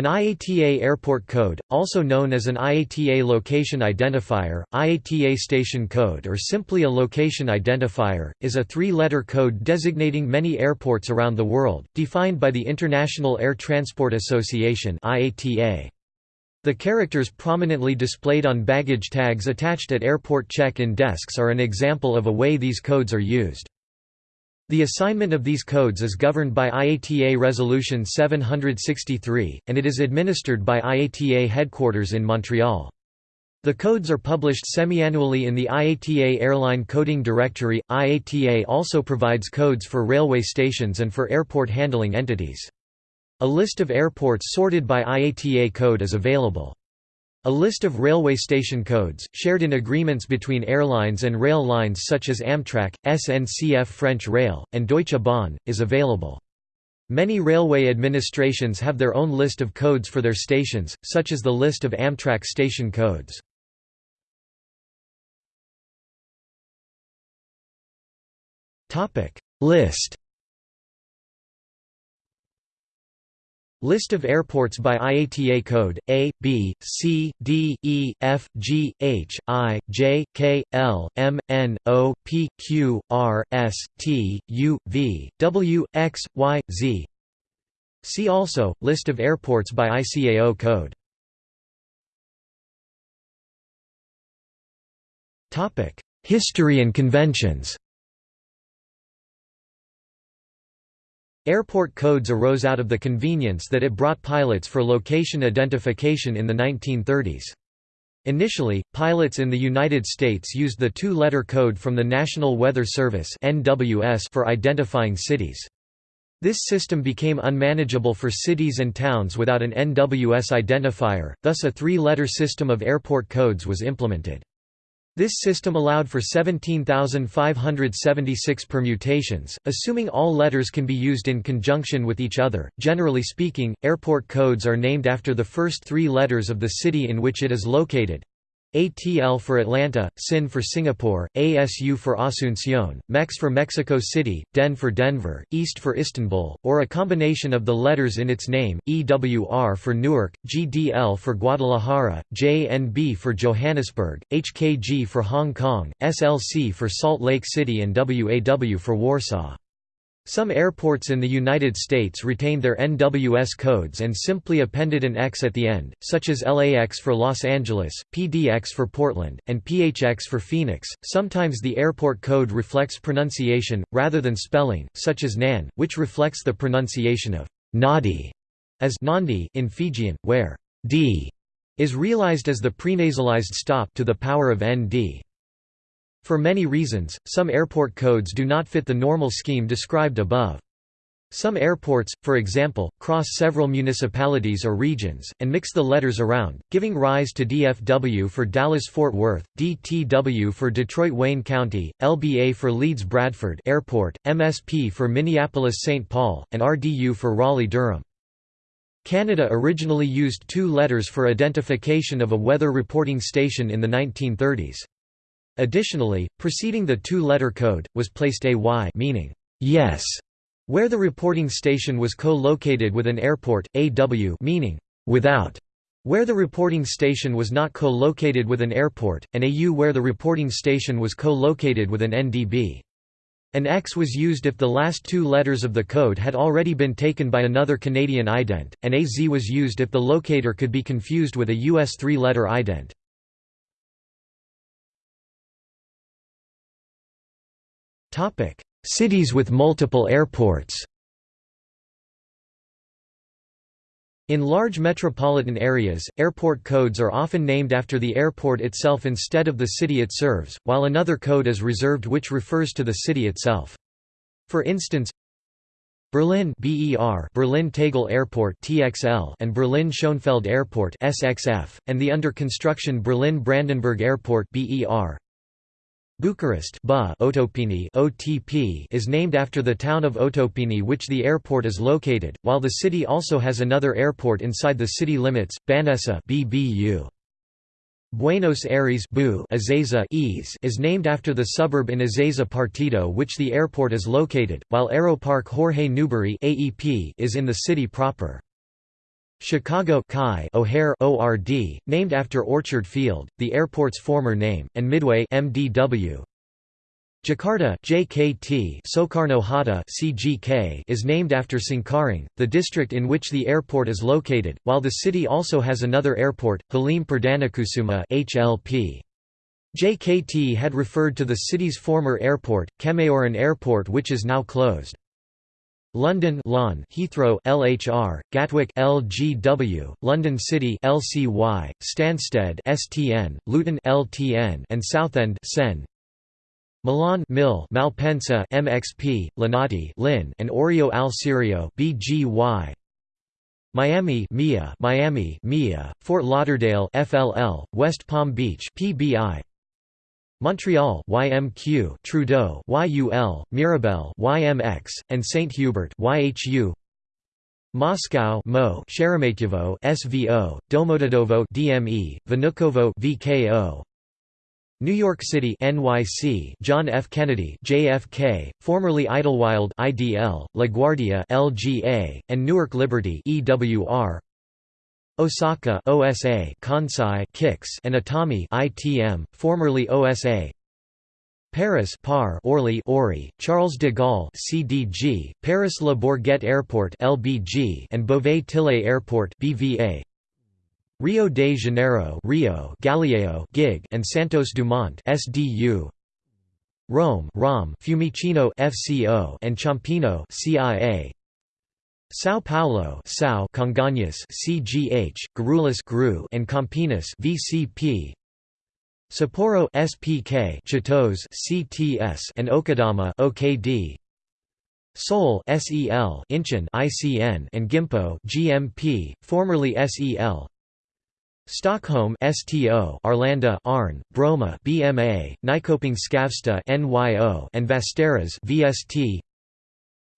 An IATA airport code, also known as an IATA location identifier, IATA station code or simply a location identifier, is a three-letter code designating many airports around the world, defined by the International Air Transport Association IATA. The characters prominently displayed on baggage tags attached at airport check-in desks are an example of a way these codes are used. The assignment of these codes is governed by IATA Resolution 763, and it is administered by IATA headquarters in Montreal. The codes are published semi-annually in the IATA Airline Coding Directory. IATA also provides codes for railway stations and for airport handling entities. A list of airports sorted by IATA code is available. A list of railway station codes, shared in agreements between airlines and rail lines such as Amtrak, SNCF French Rail, and Deutsche Bahn, is available. Many railway administrations have their own list of codes for their stations, such as the list of Amtrak station codes. List List of airports by IATA code A, B, C, D, E, F, G, H, I, J, K, L, M, N, O, P, Q, R, S, T, U, V, W, X, Y, Z. See also, List of airports by ICAO code. History and conventions Airport codes arose out of the convenience that it brought pilots for location identification in the 1930s. Initially, pilots in the United States used the two-letter code from the National Weather Service for identifying cities. This system became unmanageable for cities and towns without an NWS identifier, thus a three-letter system of airport codes was implemented. This system allowed for 17,576 permutations, assuming all letters can be used in conjunction with each other. Generally speaking, airport codes are named after the first three letters of the city in which it is located. ATL for Atlanta, SIN for Singapore, ASU for Asunción, MEX for Mexico City, DEN for Denver, EAST for Istanbul, or a combination of the letters in its name, EWR for Newark, GDL for Guadalajara, JNB for Johannesburg, HKG for Hong Kong, SLC for Salt Lake City and WAW for Warsaw. Some airports in the United States retained their NWS codes and simply appended an X at the end, such as LAX for Los Angeles, PDX for Portland, and PHX for Phoenix. Sometimes the airport code reflects pronunciation, rather than spelling, such as NAN, which reflects the pronunciation of Nadi as Nandi in Fijian, where D is realized as the prenasalized stop to the power of ND. For many reasons, some airport codes do not fit the normal scheme described above. Some airports, for example, cross several municipalities or regions, and mix the letters around, giving rise to DFW for Dallas-Fort Worth, DTW for Detroit-Wayne County, LBA for Leeds-Bradford Airport, MSP for Minneapolis-St. Paul, and RDU for Raleigh-Durham. Canada originally used two letters for identification of a weather reporting station in the 1930s. Additionally, preceding the two-letter code, was placed a Y meaning yes, where the reporting station was co-located with an airport, AW meaning without, where the reporting station was not co-located with an airport, and a U where the reporting station was co-located with an NDB. An X was used if the last two letters of the code had already been taken by another Canadian ident, and a Z was used if the locator could be confused with a U.S. three-letter ident. Topic: Cities with multiple airports. In large metropolitan areas, airport codes are often named after the airport itself instead of the city it serves, while another code is reserved which refers to the city itself. For instance, Berlin BER Berlin Tegel Airport TXL and Berlin Schönefeld Airport SXF and the under construction Berlin Brandenburg Airport BER Bucharest OTP is named after the town of Otopeni which the airport is located, while the city also has another airport inside the city limits, Băneasa BBU. Buenos Aires is named after the suburb in Ezeiza Partido which the airport is located, while Aeroparque Jorge Newbery AEP is in the city proper. Chicago O'Hare ORD, named after Orchard Field, the airport's former name, and Midway MDW. Jakarta JKT Soekarno Hatta CGK is named after Cengkareng, the district in which the airport is located, while the city also has another airport, Halim Perdanakusuma HLP. JKT had referred to the city's former airport, Kemayoran Airport which is now closed. London Lon, Heathrow LHR, Gatwick LGW, London City LCY, Stansted STN, Luton LTN and Southend Sen. Milan Mil Malpensa MXP, Linate Lin and Orio al Serio BGY Miami MIA Miami MIA Fort Lauderdale FLL West Palm Beach PBI Montreal YMQ Trudeau YUL Mirabel YMX and St Hubert YHU Moscow Mo Sheremetyevo SVO Domodedovo DME Vnukovo VKO New York City NYC John F. Kennedy JFK formerly Idlewild IDL LaGuardia LGA and Newark Liberty EWR Osaka OSA Kansai Kix and Itami ITM formerly OSA Paris Par Orly Ori Charles de Gaulle CDG Paris Le Bourget Airport LBG and Beauvais Tillé Airport BVA Rio de Janeiro Rio Galileo Gig and Santos Dumont SDU Rome ROM Fiumicino FCO and Ciampino CIA São Paulo Sao Congonhas CGH, Guarulhos GRU and Campinas VCP Sapporo SPK Chitose CTS and Okadama OKD Seoul SEL Incheon ICN and Gimpo GMP formerly SEL Stockholm STO Arlanda Arn Bromma BMA Nyköping Skavsta NYO and Västerås VST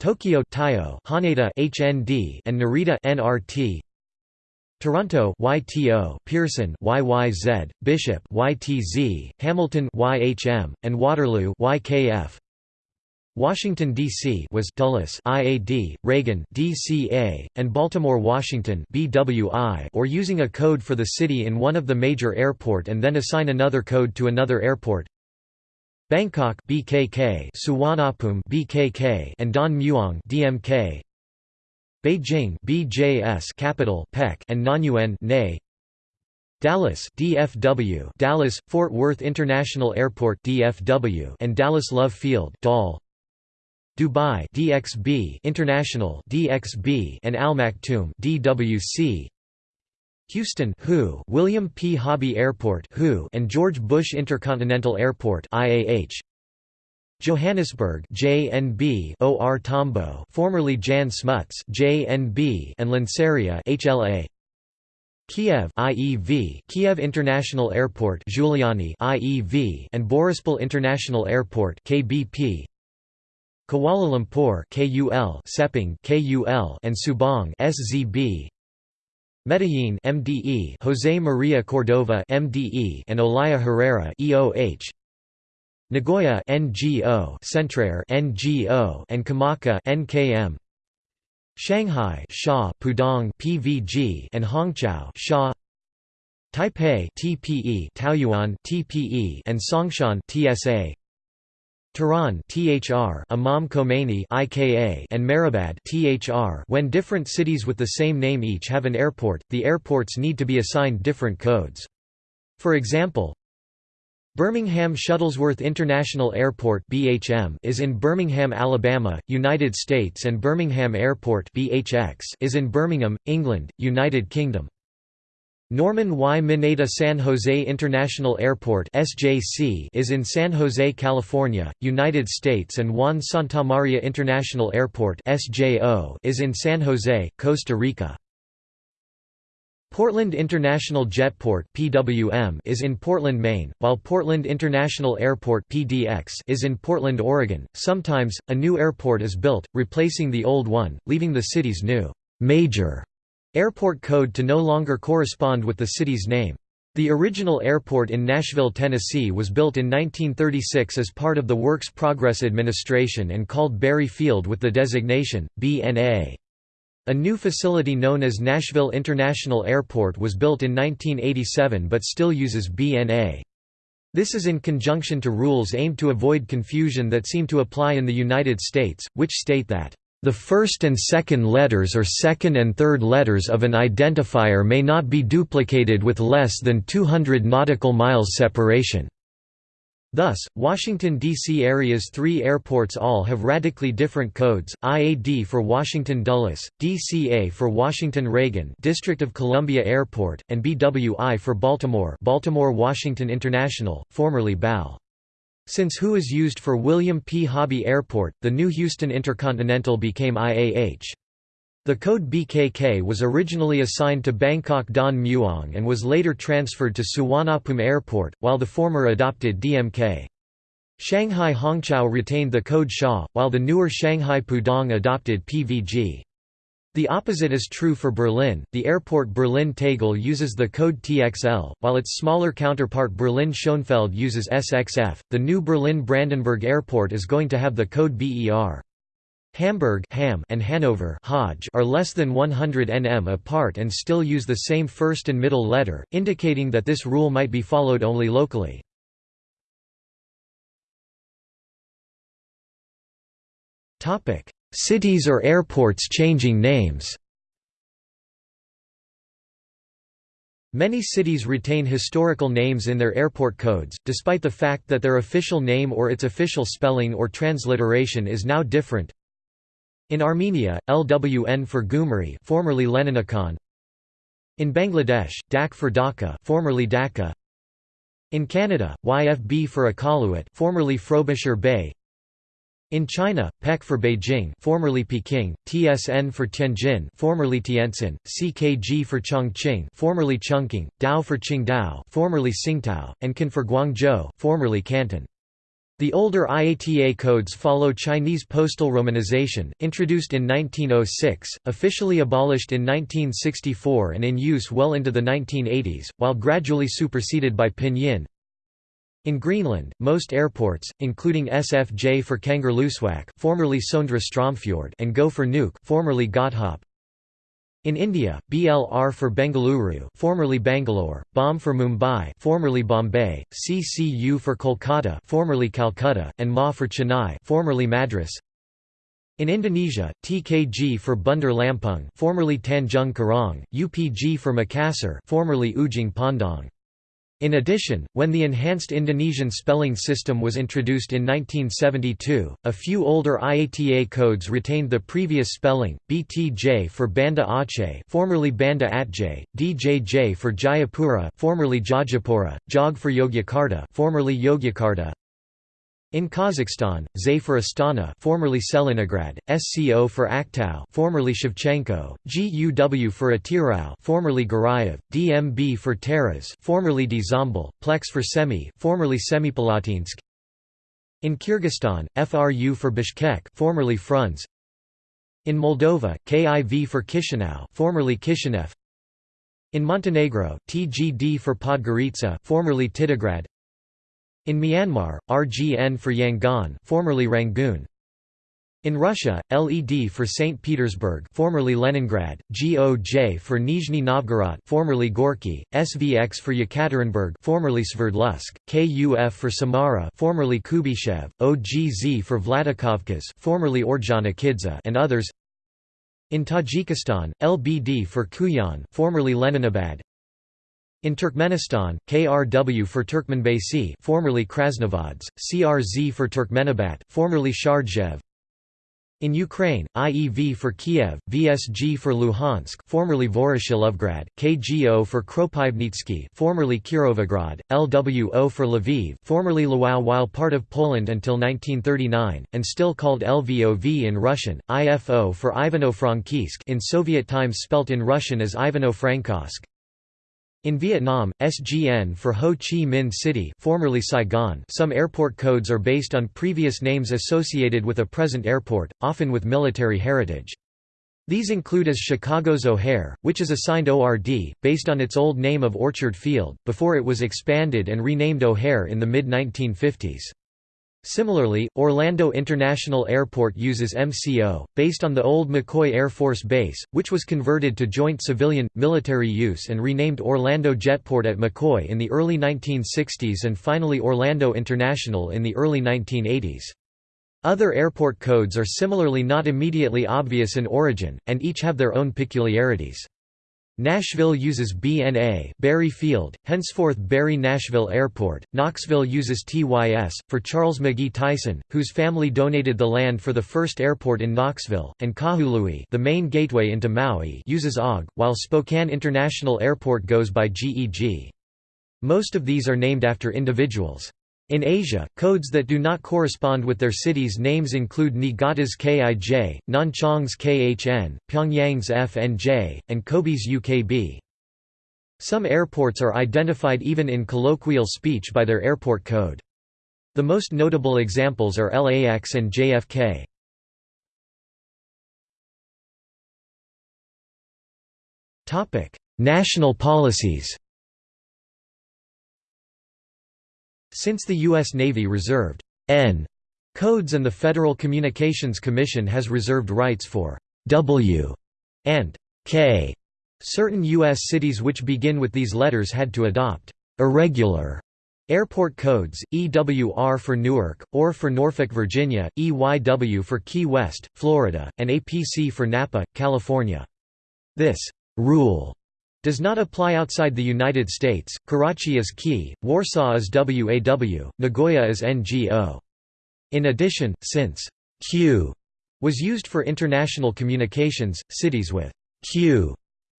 Tokyo Tayo Haneda HND and Narita NRT Toronto YTO Pearson YYZ Bishop YTZ Hamilton YHM and Waterloo YKF Washington D.C. was Dulles IAD Reagan DCA and Baltimore Washington BWI or using a code for the city in one of the major airport and then assign another code to another airport Bangkok BKK Suvarnabhumi BKK and Don Mueang DMK Beijing BJS capital PEC and Nanyuan NE Dallas DFW Dallas Fort Worth International Airport DFW and Dallas Love Field DAL. Dubai DXB International DXB and Al Maktoum DWC Houston WHO, William P. Hobby Airport WHO, and George Bush Intercontinental Airport IAH. Johannesburg JNB OR Tambo formerly Jan Smuts JNB and Lanseria HLA Kiev IEV Kiev International Airport Zhuliany IEV and Borispol International Airport KBP Kuala Lumpur KUL Sepang KUL and Subang SZB Medellin MDE Jose Maria Cordova MDE and Olaya Herrera EOH Nagoya NGO Centrair NGO and Komaki NKM Shanghai Sha Pudong PVG and Hongqiao Sha Taipei TPE Taoyuan TPE and Songshan TSA Tehran THR Imam Khomeini IKA and Mehrabad THR When different cities with the same name each have an airport, the airports need to be assigned different codes. For example, Birmingham Shuttlesworth International Airport (BHM) is in Birmingham, Alabama, United States and Birmingham Airport (BHX) is in Birmingham, England, United Kingdom. Norman Y. Mineta San Jose International Airport (SJC) is in San Jose, California, United States and Juan Santamaria International Airport (SJO) is in San Jose, Costa Rica. Portland International Jetport (PWM) is in Portland, Maine, while Portland International Airport (PDX) is in Portland, Oregon. Sometimes a new airport is built, replacing the old one, leaving the city's new major airport code to no longer correspond with the city's name. The original airport in Nashville, Tennessee was built in 1936 as part of the Works Progress Administration and called Berry Field with the designation, B&A. A new facility known as Nashville International Airport was built in 1987 but still uses BNA. This is in conjunction to rules aimed to avoid confusion that seem to apply in the United States, which state that the first and second letters or second and third letters of an identifier may not be duplicated with less than 200 nautical miles separation. Thus, Washington, D.C. area's three airports all have radically different codes, IAD for Washington Dulles, DCA for Washington Reagan District of Columbia Airport, and BWI for Baltimore Baltimore Washington International, formerly BAL. Since WHO is used for William P. Hobby Airport, the new Houston Intercontinental became IAH. The code BKK was originally assigned to Bangkok Don Muang and was later transferred to Suvarnabhumi Airport, while the former adopted DMK. Shanghai Hongqiao retained the code SHA, while the newer Shanghai Pudong adopted PVG. The opposite is true for Berlin. The airport Berlin Tegel uses the code TXL, while its smaller counterpart Berlin Schönefeld uses SXF. The new Berlin Brandenburg Airport is going to have the code BER. Hamburg Ham and Hanover Hodge are less than 100 nm apart and still use the same first and middle letter, indicating that this rule might be followed only locally. Cities or airports changing names Many cities retain historical names in their airport codes, despite the fact that their official name or its official spelling or transliteration is now different. In Armenia, LWN for Gyumri formerly Leninakan. In Bangladesh, Dak for Dhaka formerly Dacca. In Canada, YFB for Iqaluit formerly Frobisher Bay. In China, PEC for Beijing formerly Peking, TSN for Tianjin formerly Tientsin, CKG for Chongqing formerly Chungking, Dao for Qingdao formerly Tsingtao, and Can for Guangzhou formerly Canton. The older IATA codes follow Chinese postal romanization, introduced in 1906, officially abolished in 1964 and in use well into the 1980s, while gradually superseded by pinyin. In Greenland, most airports, including SFJ for Kangerlussuaq formerly Sondre Stromfjord and Go for Nuuk formerly Godhop, in India, BLR for Bengaluru, formerly Bangalore, BOM for Mumbai, formerly Bombay, CCU for Kolkata, formerly Calcutta, and MA for Chennai, formerly Madras. In Indonesia, TKG for Bandar Lampung, formerly Tanjung Karang, UPG for Makassar, formerly Ujung Pandang. In addition, when the enhanced Indonesian spelling system was introduced in 1972, a few older IATA codes retained the previous spelling, BTJ for Banda Aceh formerly Banda Aceh, DJJ for Jayapura formerly Jajapura, JOG for Yogyakarta formerly Jogjakarta, in Kazakhstan, ZAY Astana, formerly Tselinograd, SCO for Aktau, formerly Shevchenko, GUW for Atyrau, formerly Guryev, DMB for Taraz, formerly Dzhambul, Plex for Semey, formerly Semipalatinsk. In Kyrgyzstan, FRU for Bishkek, formerly Frunze. In Moldova, KIV for Chisinau, formerly Kishinev. In Montenegro, TGD for Podgorica, formerly Titograd. In Myanmar, RGN for Yangon formerly Rangoon. In Russia, LED for St. Petersburg formerly Leningrad, GOJ for Nizhny Novgorod formerly Gorky, SVX for Yekaterinburg formerly Sverdlovsk, KUF for Samara formerly Kuybyshev, OGZ for Vladikavkaz formerly Ordzhonikidze and others. In Tajikistan, LBD for Khujand formerly Leninabad, in Turkmenistan, KRW for Turkmenbashi formerly Krasnovods, CRZ for Turkmenabat formerly Shardzev. In Ukraine, IEV for Kiev, VSG for Luhansk formerly Voroshilovgrad, KGO for Kropivnitsky formerly Kirovograd, LWO for Lviv formerly Lwów while part of Poland until 1939, and still called LVOV in Russian, IFO for Ivano-Frankivsk in Soviet times spelt in Russian as Ivano-Frankovsk. In Vietnam, SGN for Ho Chi Minh City formerly Saigon some airport codes are based on previous names associated with a present airport, often with military heritage. These include as Chicago's O'Hare, which is assigned ORD, based on its old name of Orchard Field, before it was expanded and renamed O'Hare in the mid-1950s. Similarly, Orlando International Airport uses MCO, based on the old McCoy Air Force Base, which was converted to joint civilian, military use and renamed Orlando Jetport at McCoy in the early 1960s and finally Orlando International in the early 1980s. Other airport codes are similarly not immediately obvious in origin, and each have their own peculiarities. Nashville uses BNA Berry Field, henceforth Berry Nashville Airport. Knoxville uses TYS, for Charles McGee Tyson, whose family donated the land for the first airport in Knoxville, and Kahului the main gateway into Maui uses OG, while Spokane International Airport goes by GEG. Most of these are named after individuals. In Asia, codes that do not correspond with their cities' names include Niigata's KIJ, Nanchang's KHN, Pyongyang's FNJ, and Kobe's UKB. Some airports are identified even in colloquial speech by their airport code. The most notable examples are LAX and JFK. National policies Since the U.S. Navy reserved N codes and the Federal Communications Commission has reserved rights for W and K, certain U.S. cities which begin with these letters had to adopt irregular airport codes, EWR for Newark, OR for Norfolk, Virginia, EYW for Key West, Florida, and APC for Napa, California. This rule does not apply outside the United States. Karachi is Key, Warsaw is WAW, Nagoya is NGO. In addition, since Q was used for international communications, cities with Q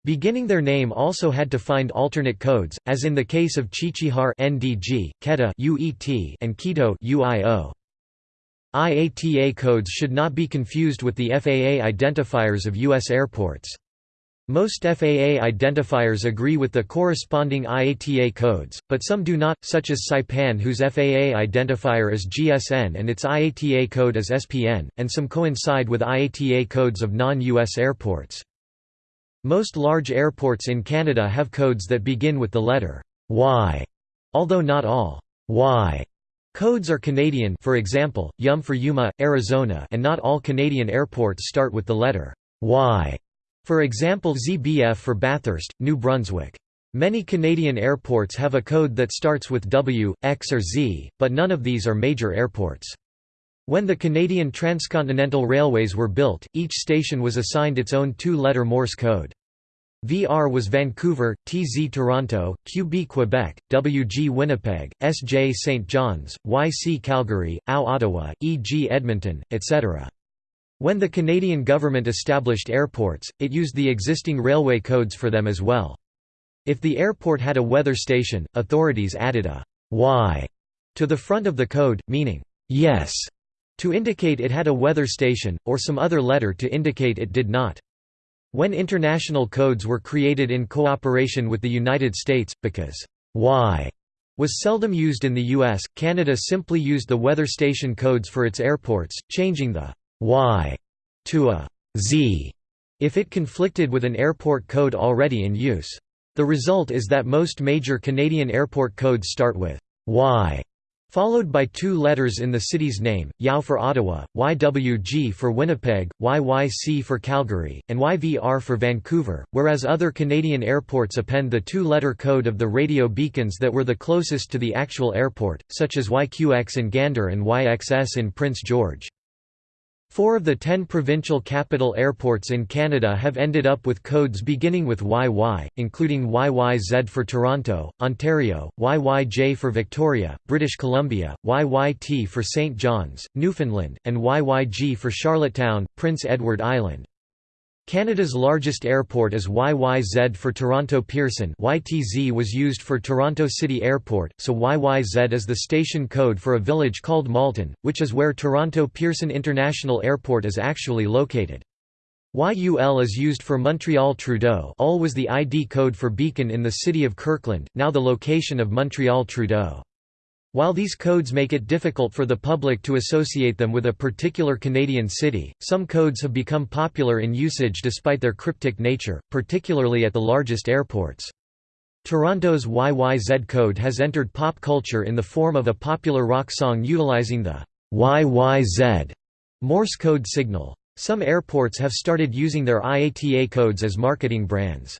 beginning their name also had to find alternate codes, as in the case of Qiqihar NDG, Quetta UET, and Quito UIO. IATA codes should not be confused with the FAA identifiers of U.S. airports. Most FAA identifiers agree with the corresponding IATA codes, but some do not, such as Saipan whose FAA identifier is GSN and its IATA code is SPN, and some coincide with IATA codes of non-US airports. Most large airports in Canada have codes that begin with the letter Y, although not all Y codes are Canadian for example, YUM for Yuma, Arizona and not all Canadian airports start with the letter Y. For example ZBF for Bathurst, New Brunswick. Many Canadian airports have a code that starts with W, X or Z, but none of these are major airports. When the Canadian transcontinental railways were built, each station was assigned its own two-letter Morse code. VR was Vancouver, TZ Toronto, QB Quebec, WG Winnipeg, SJ St. John's, YC Calgary, AO Ottawa, EG Edmonton, etc. When the Canadian government established airports, it used the existing railway codes for them as well. If the airport had a weather station, authorities added a Y to the front of the code, meaning yes, to indicate it had a weather station, or some other letter to indicate it did not. When international codes were created in cooperation with the United States, because Y was seldom used in the US, Canada simply used the weather station codes for its airports, changing the y to a z if it conflicted with an airport code already in use. The result is that most major Canadian airport codes start with y followed by two letters in the city's name, YOW for Ottawa, YWG for Winnipeg, YYC for Calgary, and YVR for Vancouver, whereas other Canadian airports append the two-letter code of the radio beacons that were the closest to the actual airport, such as YQX in Gander and YXS in Prince George. Four of the ten provincial capital airports in Canada have ended up with codes beginning with YY, including YYZ for Toronto, Ontario, YYJ for Victoria, British Columbia, YYT for St. John's, Newfoundland, and YYG for Charlottetown, Prince Edward Island. Canada's largest airport is YYZ for Toronto Pearson YTZ was used for Toronto City Airport, so YYZ is the station code for a village called Malton, which is where Toronto Pearson International Airport is actually located. YUL is used for Montreal Trudeau UL was the ID code for Beacon in the city of Kirkland, now the location of Montreal Trudeau. While these codes make it difficult for the public to associate them with a particular Canadian city, some codes have become popular in usage despite their cryptic nature, particularly at the largest airports. Toronto's YYZ code has entered pop culture in the form of a popular rock song utilizing the YYZ Morse code signal. Some airports have started using their IATA codes as marketing brands.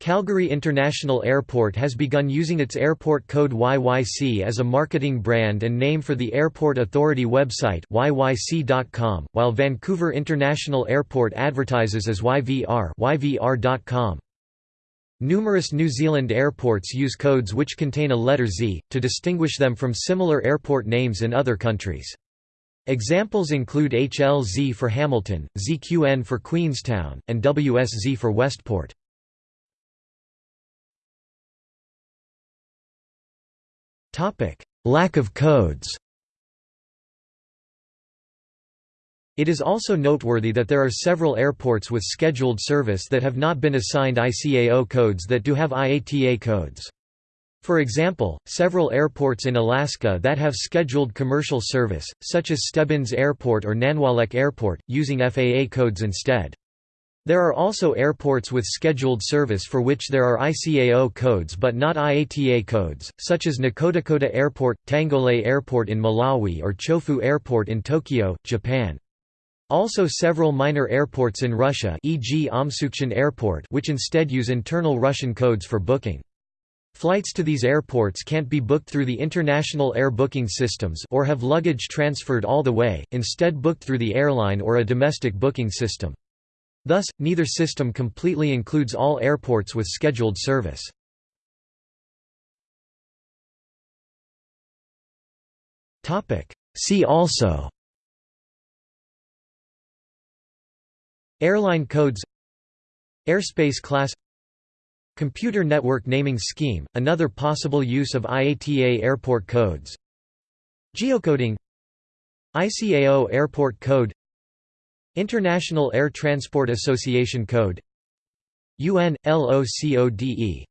Calgary International Airport has begun using its airport code YYC as a marketing brand and name for the Airport Authority website yyc.com, while Vancouver International Airport advertises as YVR YVR.com. Numerous New Zealand airports use codes which contain a letter Z, to distinguish them from similar airport names in other countries. Examples include HLZ for Hamilton, ZQN for Queenstown, and WSZ for Westport. Lack of codes It is also noteworthy that there are several airports with scheduled service that have not been assigned ICAO codes that do have IATA codes. For example, several airports in Alaska that have scheduled commercial service, such as Stebbins Airport or Nanwalek Airport, using FAA codes instead. There are also airports with scheduled service for which there are ICAO codes but not IATA codes, such as Nkhotakota Airport, Tangolay Airport in Malawi or Chofu Airport in Tokyo, Japan. Also several minor airports in Russia e.g. Omsukchan Airport which instead use internal Russian codes for booking. Flights to these airports can't be booked through the international air booking systems or have luggage transferred all the way, instead booked through the airline or a domestic booking system. Thus, neither system completely includes all airports with scheduled service. See also Airline codes Airspace class Computer network naming scheme, another possible use of IATA airport codes Geocoding ICAO airport code International Air Transport Association Code UN, LOCODE